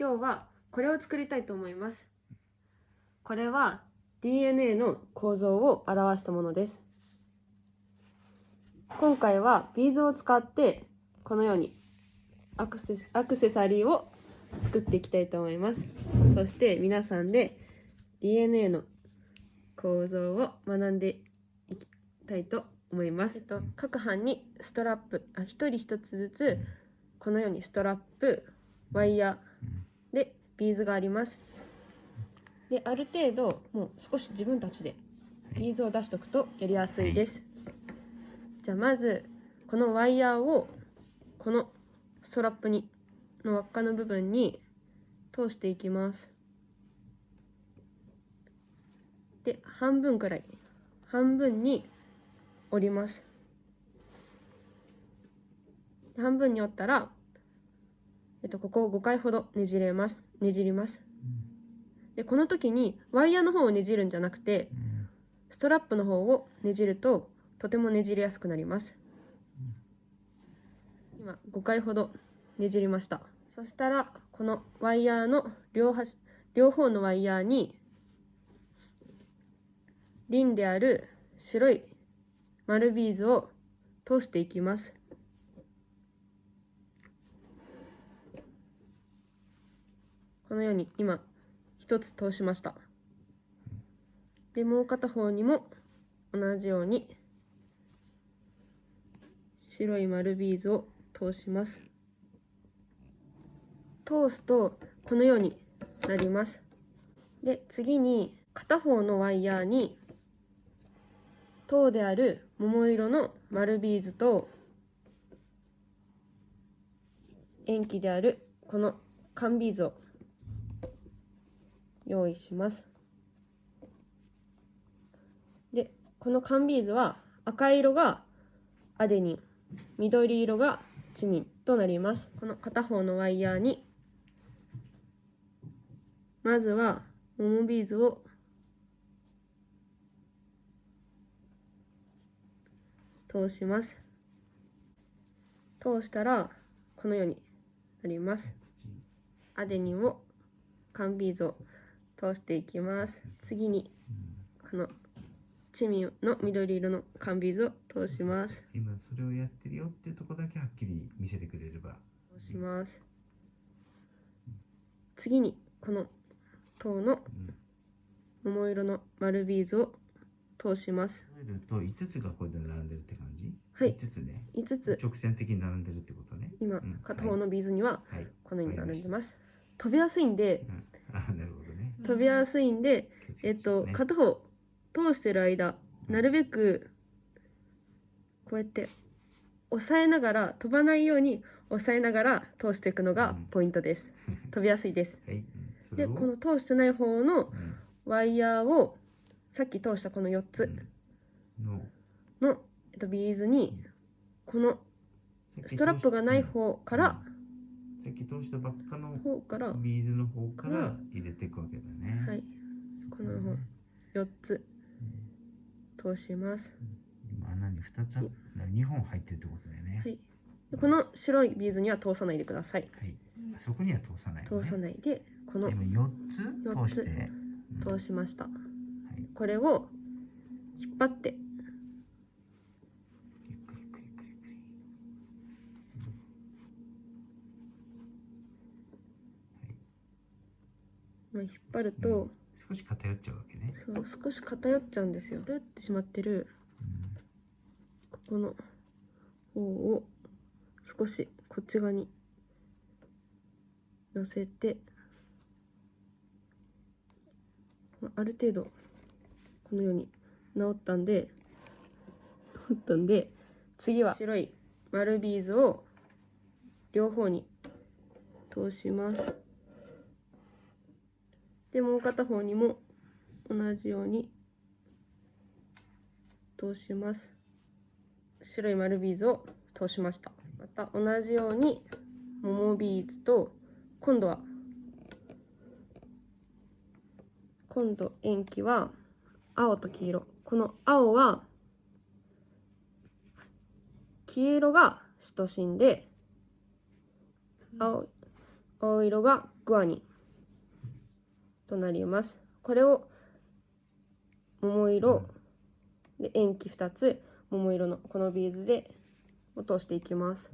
今日はこれを作りたいと思います。これは DNA の構造を表したものです。今回はビーズを使ってこのようにアクセアクセサリーを作っていきたいと思います。そして皆さんで DNA の構造を学んでいきたいと思います、えっと、各班にストラップあ一人一つずつこのようにストラップワイヤービーズがあります。である程度もう少し自分たちでビーズを出しておくとやりやすいです、じゃあまずこのワイヤーをこのストラップにの輪っかの部分に通していきます。で半分くらい半分に折ります。半分に折ったら、えっと、ここを5回ほどねじれます。ねじります。でこの時にワイヤーの方をねじるんじゃなくてストラップの方をねじるととてもねじりやすくなります。今5回ほどねじりました。そしたらこのワイヤーの両端両方のワイヤーにリンである白い丸ビーズを通していきますこのように今一つ通しました。でもう片方にも同じように白い丸ビーズを通します。通すとこのようになります。で次に片方のワイヤーに糖である桃色の丸ビーズと塩基であるこの缶ビーズを用意します。でこの缶ビーズは赤色がアデニン緑色がチミンとなります。この片方のワイヤーにまずは桃ビーズを通します。通したらこのようになります。アデニンを缶ビーズを通していきます。次にこのチミンの緑色の缶ビーズを通します。今それをやってるよっていうとこだけはっきり見せてくれれば。通します。次にこの糖の桃色の丸ビーズを通します。と5つがこれで並んでるって感じ？はい。5つね。5つ。直線的に並んでるってことね。今うん。片方のビーズにははい。このように並んでます。飛びやすいんでうん。あなるほど。ね飛びやすいんでえっとね片方通してる間なるべくこうやって押さえながら飛ばないように押さえながら通していくのがポイントです。飛びやすいです。でこの通してない方のうん。ワイヤーをさっき通したこの4つの、えっと、ビーズにこのストラップがない方からさっき通したばっかの方からビーズの方から入れていくわけだね。はい。この方4つ通します。今穴に2つ2本入ってるってことだよね。はい。でこの白いビーズには通さないでください。はい。そこには通さないのね。通さないでこの今4つ通して。うん通しました。はい。これを引っ張ってゆっくりゆっくりゆっくりゆっくりまあ引っ張ると、少し偏っちゃうわけね。そう少し偏っちゃうんですよ。偏ってしまってるここの方を少しこっち側に寄せてまあある程度このように治ったんで治ったんで次は白い丸ビーズを両方に通しますでもう片方にも同じように通します。白い丸ビーズを通しました。また同じように桃ビーズと今度は今度塩基は青と黄色。この青は黄色がシトシンで青青色がグアニ。ンとなります。これを桃色で塩基2つ桃色のこのビーズで落としていきます。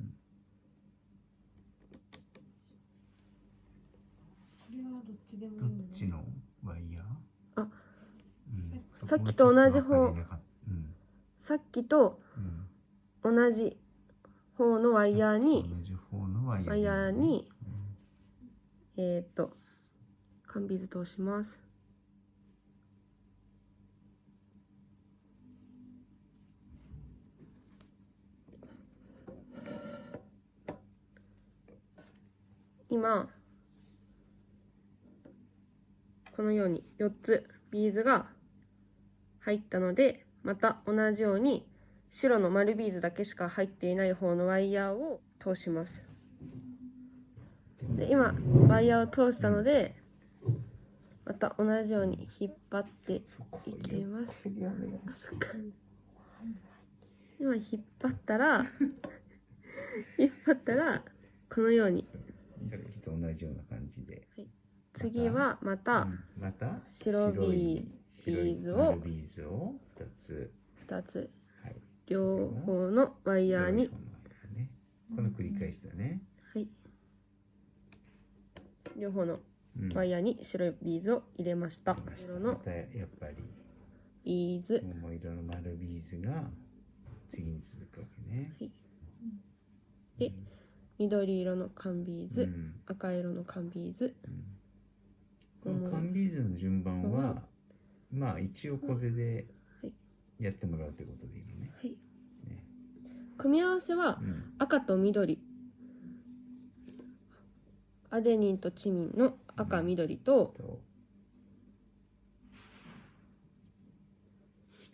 これはどっちのワイヤーあうん、さっきと同じ方そこはちょっと分かりなかっさっきと同じ方のワイヤーに。ワイヤーワイヤーにえっ、と缶ビーズ通します。今このように4つビーズが入ったのでまた同じように白の丸ビーズだけしか入っていない方のワイヤーを通します。で今ワイヤーを通したのでまた同じように引っ張っていきます。今引っ張ったら 引っ張ったらこのように。さっきと同じような感じで。次はまたうんまた白ビーズを。ビーズを2つ。2つ。はい。両方のワイヤーに。この繰り返しだね、はい。両方の。うんワイヤーに白いビーズを入れました。色のやっぱりビーズ桃色の丸ビーズが次に続くわけね。はい。で緑色の管ビーズ、うん。赤色の管ビーズ。この管ビーズの順番は、まあ一応これではい。やってもらうということでいいのね。はい。ね。組み合わせはうん。赤と緑アデニンとチミンの赤緑と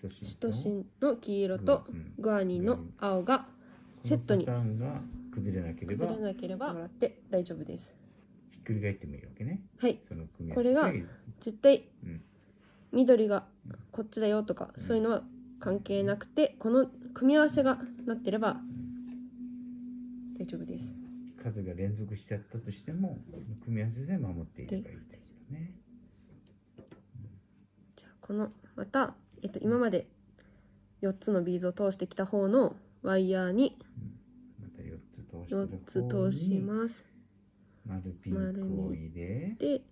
とシトシンの黄色とうん。グアニンの青がセットに崩れなければ崩れなければもらって大丈夫です。ひっくり返ってもいいわけね。はい。その組み合わせこれがで絶対うん。緑がこっちだよとかそういうのは関係なくてこの組み合わせがなってれば大丈夫です数が連続しちゃったとしてもその組み合わせで守っていればいいってことね。じゃあこのまた、えっと、今まで4つのビーズを通してきた方のワイヤーにまた4つ通してる4つ通します。丸ピンクを入れで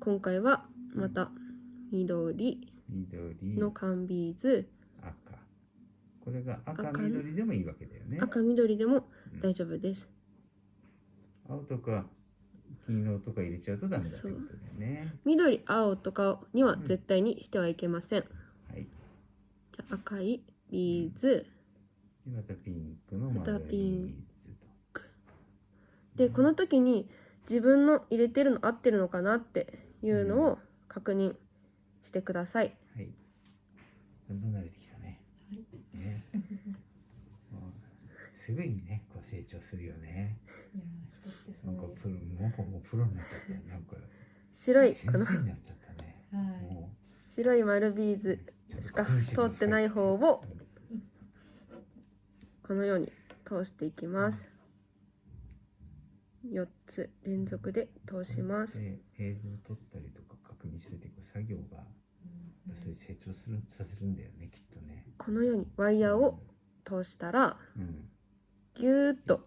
今回はまた緑緑の管ビーズ。赤。これが赤赤緑でもいいわけだよね。赤緑でも大丈夫です。青とか黄色とか入れちゃうとダメだってことだよね。緑青とかには絶対にしてはいけません。はい。じゃあ赤いビーズ。でまたピンクのまた丸ピンビーズと。でこの時に自分の入れてるの合ってるのかなっていうのを確認してください。はい。どんどん慣れてきたね。ねもうすぐにねこう成長するよね。いやー人ってそうなんかプロなんかもうプロになっちゃった。よなんか白い先この生になっちゃったね。はい。も白い丸ビーズうしか通ってない方をこのように通していきます。4つ連続で通します。で映像を撮ったりとか確認しててこう作業がそれ成長するさせるんだよねきっとね。このようにワイヤーを通したらうんぎゅーっと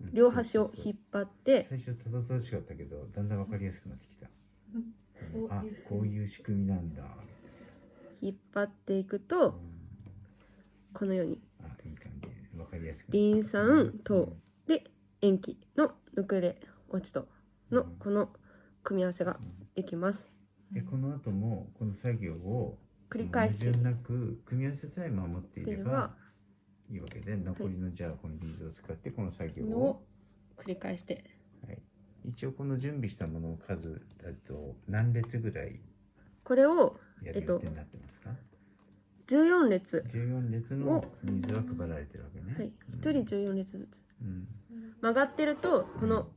うん。両端を引っ張って。最初たどたどしかったけどだんだんわかりやすくなってきた、うん。あこういう仕組みなんだ、引っ張っていくうん。とこのように。あいい感じ。でわかりやすくリン酸糖で塩基のぬくれ落ちとのこの組み合わせができます。でこの後もこの作業を繰り返し。なく組み合わせさえ守っていればいいわけで残りのじゃあこのビーズを使ってこの作業のをを繰り返して。はい、一応この準備したものの数だと何列ぐらいこれをやる予定になってますか、14列。14列のビーズは配られてるわけね。はい。うん。1人14列ずつ。うん。曲がってるとこの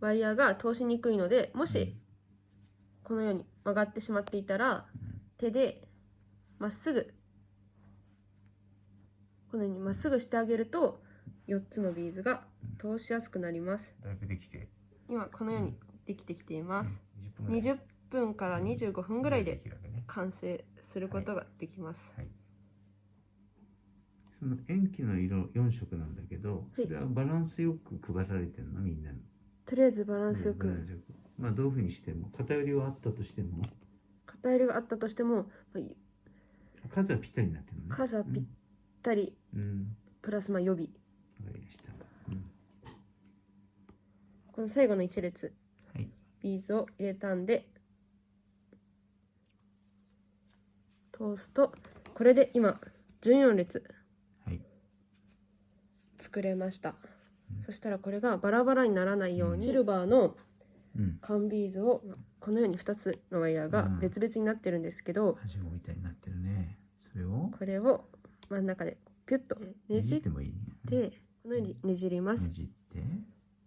ワイヤーが通しにくいのでもしこのように曲がってしまっていたら手でまっすぐこのようにまっすぐしてあげると4つのビーズが通しやすくなります。だいぶできて。今このようにできてきています、うん。20分ぐらい。20分から25分ぐらいで完成することができます、はい。その塩基の色4色なんだけどそれはバランスよく配られてるの？みんなにとりあえずバランスよく。バランスよくまあどういうふうにしても偏りはあったとしても。偏りがあったとしてもまあ数はぴったりになってるのね。数はぴったりうん、うんプラスまあ予備。わかりました、うん。この最後の1列。はい。ビーズを入れたんで。通すとこれで今14列。はい。作れました、うん。そしたらこれがバラバラにならないように、シルバーのうん。缶ビーズをこのように2つのワイヤーがうん。別々になってるんですけど、はしごみたいになってるね。それを。これを真ん中でピュッとねねじってこのようにねじります、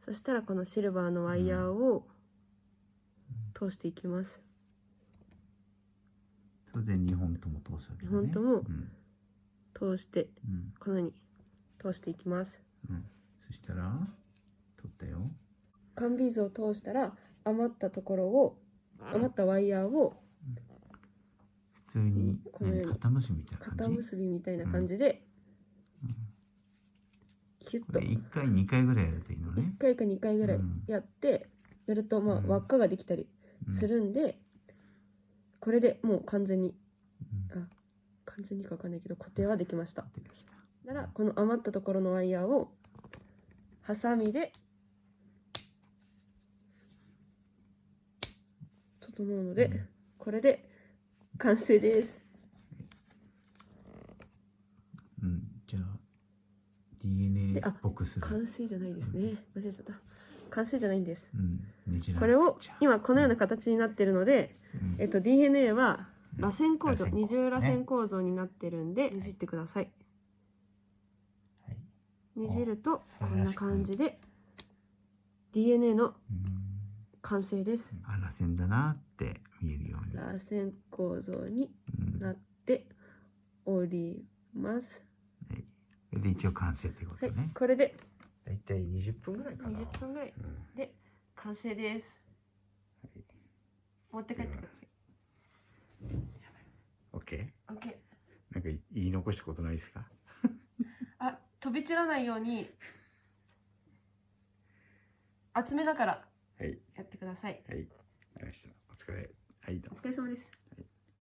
そしたらこのシルバーのワイヤーを通していきます。それで2本とも通すわけだね。二本ともうん。通してうん。このように通していきます。うん、そしたら取ったよ。缶ビーズを通したら余ったところを余ったワイヤーを普通にこのように何肩結びみたいな感じ？肩結びみたいな感じでうん。キュッと。これ1回2回ぐらいやるといいのね。1、回か2回ぐらいうん。やってやるとまあうん。輪っかができたりうん。するんでこれでもう完全にうん。完全にかわかんないけど固定はできました。ならこの余ったところのワイヤーをハサミで整うので、うん。これで完成です。うん、じゃあ DNA っぽくする。完成じゃないですね。間違えちゃった。完成じゃないんです。うん、ねじらこれを今このような形になってるので、うん。えっと、DNA は螺旋構造、二重螺旋構造になってるんで、ねじってください。はい。ねじると素こんな感じで DNA のうん。完成です。あらせんだなって見えるように、螺旋構造にうん。なっております。はい、それで一応完成ってことはい。ね、、これでだいたい20分ぐらいかな。20分ぐらいうん。で完成です。はい。持って帰ってください。OK オッケー。なんか言い残したことないですか？あ、飛び散らないように厚めだからはい。やってください。はい。わかりました。お疲れはいお疲れ様です。